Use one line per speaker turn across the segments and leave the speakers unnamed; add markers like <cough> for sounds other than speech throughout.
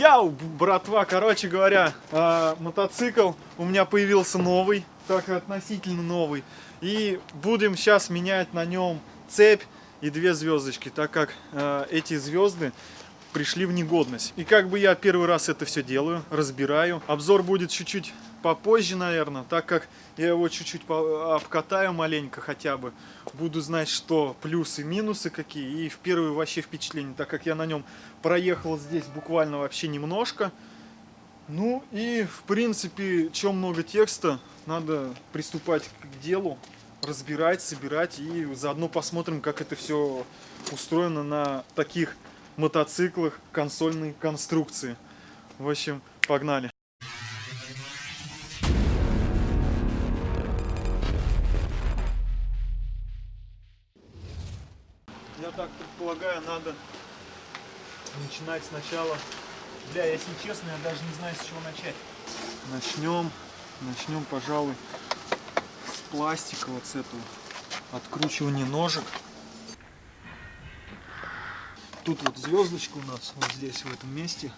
Яу, братва, короче говоря, э, мотоцикл у меня появился новый, так относительно новый. И будем сейчас менять на нем цепь и две звездочки, так как э, эти звезды пришли в негодность. И как бы я первый раз это все делаю, разбираю. Обзор будет чуть-чуть попозже, наверное, так как я его чуть-чуть обкатаю маленько хотя бы. Буду знать, что плюсы, минусы какие. И в первое вообще впечатление, так как я на нем проехал здесь буквально вообще немножко. Ну и в принципе, чем много текста, надо приступать к делу, разбирать, собирать и заодно посмотрим, как это все устроено на таких мотоциклах консольной конструкции. В общем, погнали. Я так предполагаю, надо начинать сначала. Бля, если честно, я даже не знаю, с чего начать. Начнем, начнем, пожалуй, с пластика, вот с этого откручивания ножек. Тут вот звездочка у нас, вот здесь, в этом месте.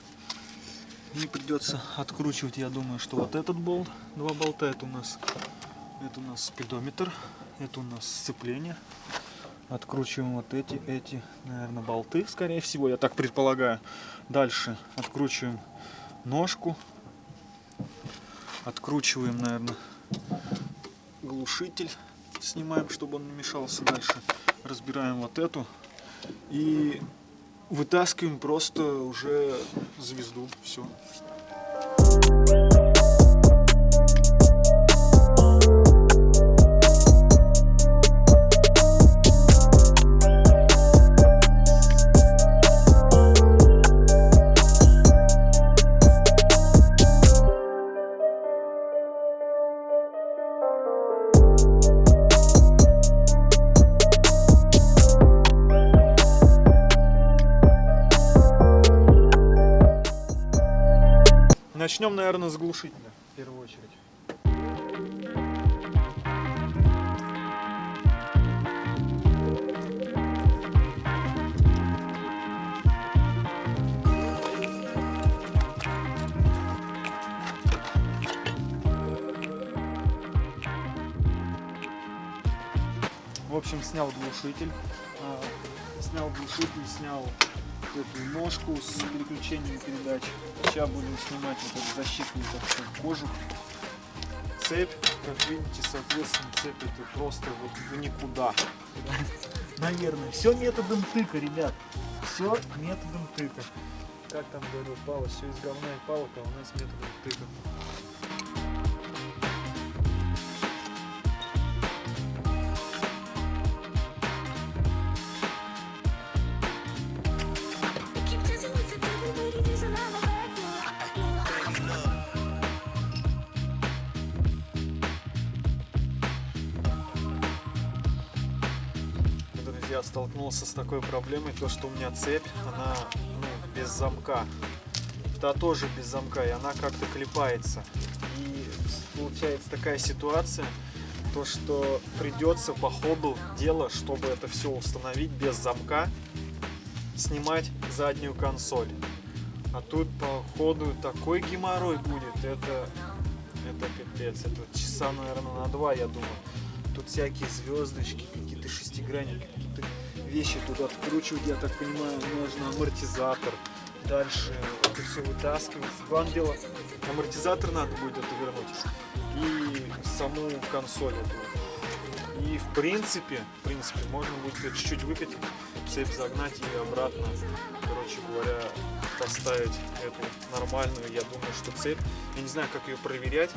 И придется откручивать, я думаю, что вот этот болт, два болта, это у нас, это у нас спидометр, это у нас сцепление. Откручиваем вот эти, эти, наверное, болты, скорее всего, я так предполагаю. Дальше откручиваем ножку. Откручиваем, наверное, глушитель. Снимаем, чтобы он не мешался дальше. Разбираем вот эту. И вытаскиваем просто уже звезду. Все. Начнем, наверное, с глушителя в первую очередь. В общем, снял глушитель, а, снял глушитель, снял эту ножку с переключением передач. Сейчас будем снимать вот этот защитный так кожух. Цепь, как видите, соответственно, цепь это просто вот в никуда. Наверное. Все методом тыка, ребят. Все методом тыка. Как там говорил Павел, все из говна и палок, а у нас методом тыка. Я столкнулся с такой проблемой, то что у меня цепь, она ну, без замка. Та тоже без замка, и она как-то клепается. И получается такая ситуация, то что придется по ходу дела, чтобы это все установить без замка, снимать заднюю консоль. А тут по ходу такой геморрой будет, это, это пипец, это часа, наверное, на два, я думаю. Тут всякие звездочки, какие-то шестигранники, вещи тут откручивать, я так понимаю, нужно амортизатор. Дальше это все вытаскивается. Главное дело, амортизатор надо будет это вернуть. И саму консоль эту. И в принципе, в принципе, можно будет чуть-чуть выкатить, цепь загнать и обратно, короче говоря, поставить эту нормальную. Я думаю, что цепь, я не знаю, как ее проверять,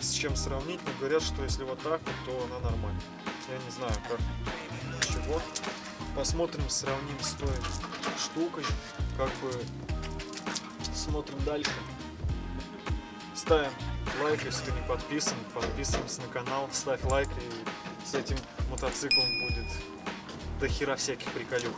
с чем сравнить, но говорят, что если вот так, то она нормальная. Я не знаю, как, чего. Посмотрим, сравним с той штукой, как бы смотрим дальше. Ставим лайк, если не подписан, подписываемся на канал, ставь лайк, и с этим мотоциклом будет до хера всяких приколюх.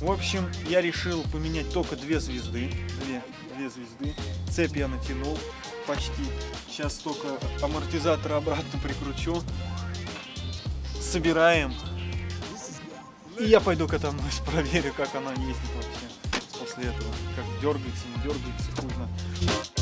В общем, я решил поменять только две звезды. Две, две звезды. Цепь я натянул почти. Сейчас только амортизатор обратно прикручу. Собираем. И я пойду катанусь, <laughs> проверю, как она ездит вообще после этого. Как дергается, не дергается, хуй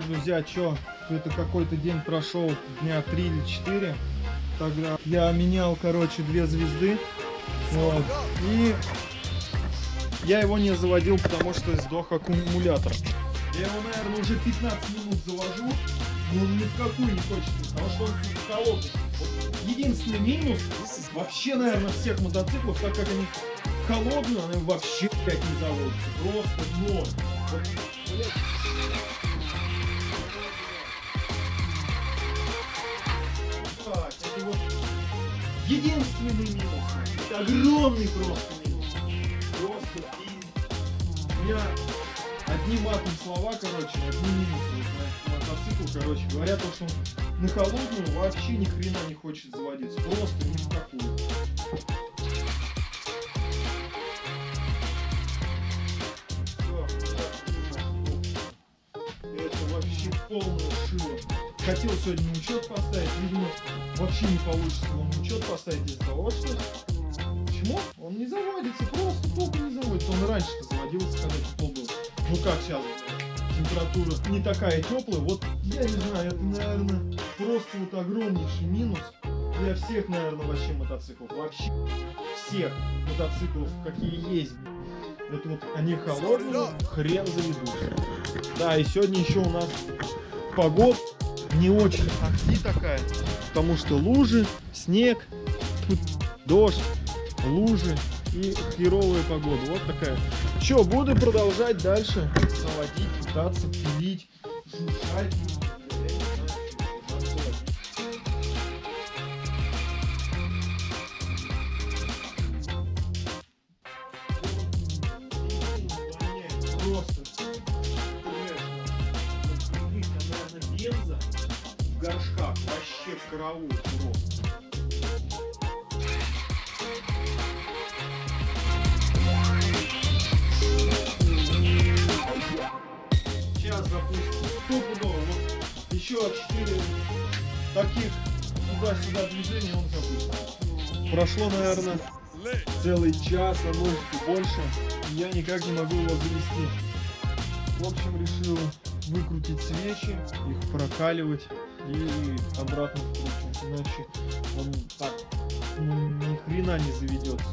Друзья, что, это какой-то день прошел, дня 3 или 4. Тогда я менял, короче, две звезды. Вот. И я его не заводил, потому что сдох аккумулятор. Я его, наверное, уже 15 минут завожу, но он ни в какую не хочет, потому что он холодный. Единственный минус вообще, наверное, всех мотоциклов, так как они холодные, они вообще блядь, не заводятся. Просто ноль. Вот, блядь. Единственный минус. Огромный просто минус. Просто и у меня одни матом слова, короче, одни минусы на мотоцикл, короче. Говорят, то, что он на холодную вообще ни хрена не хочет заводиться. Просто ни в какую. Всё, Это вообще полное шило. Хотел сегодня учет поставить, видимо, вообще не получится на учет поставить из-за того, что... Почему? Он не заводится, просто тупо не заводится. Он раньше-то заводился, когда тепло было. Ну как сейчас, температура не такая теплая. Вот, я не знаю, это, наверное, просто вот огромнейший минус для всех, наверное, вообще мотоциклов. Вообще всех мотоциклов, какие есть. Это вот они холодные, хрен заведутся. Да, и сегодня еще у нас погода не очень ахти такая, потому что лужи, снег, дождь, лужи и херовая погода. Вот такая. Че, буду продолжать дальше заводить, пытаться пилить, шуршать. Просто. Наверное, бенза горшках вообще караул просто. Сейчас запустим. Стопудово. Вот еще 4 таких туда-сюда движения он запустит. Прошло, наверное, целый час, а может и больше. Я никак не могу его завести. В общем, решил выкрутить свечи, их прокаливать и обратно вкручивать. Иначе он так ну, ни хрена не заведется.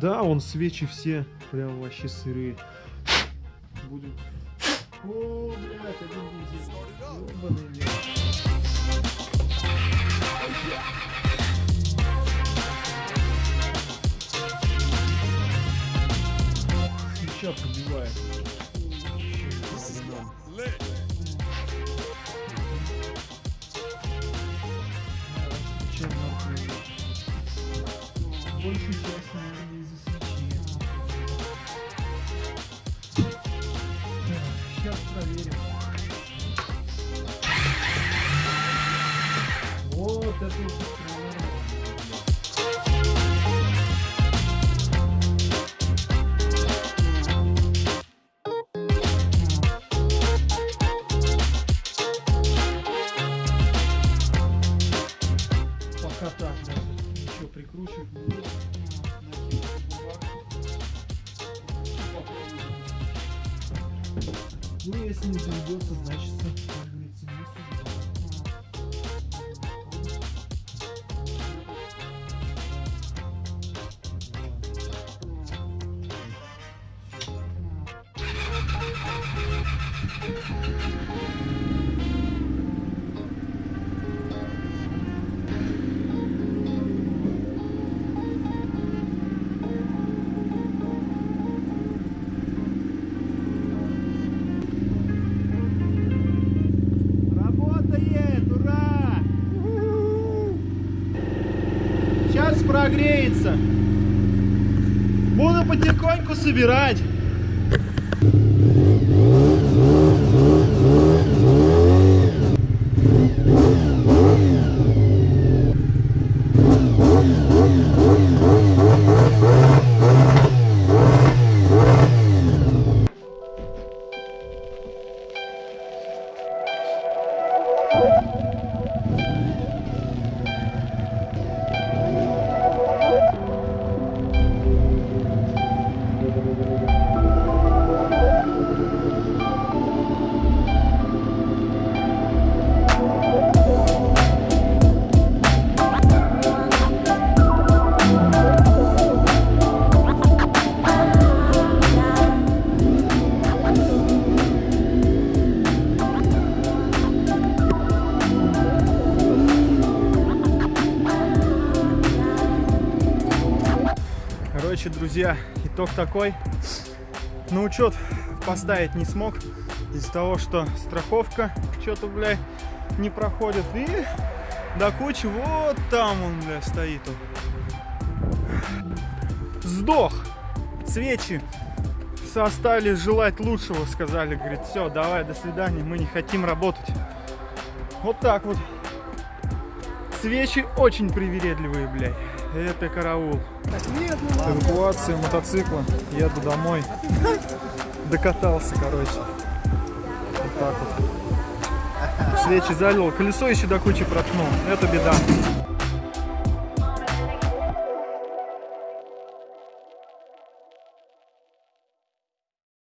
Да, он свечи все прям вообще сырые. Будем. О, блядь, один бензин. Ёбаный блядь. Свеча пробивает. Пока так даже ничего прикручивать не буду. Ну, если не заведется, значит, прогреется. Буду потихоньку собирать. Короче, друзья, итог такой. На учет поставить не смог из-за того, что страховка что-то, бля, не проходит. И до кучи вот там он, бля, стоит. он. Сдох. Свечи остались желать лучшего, сказали. Говорит, все, давай, до свидания, мы не хотим работать. Вот так вот. Свечи очень привередливые, блядь. Это караул. Эвакуация мотоцикла. Еду домой. Докатался, короче. Вот так вот. Свечи залил. Колесо еще до кучи проткнул. Это беда.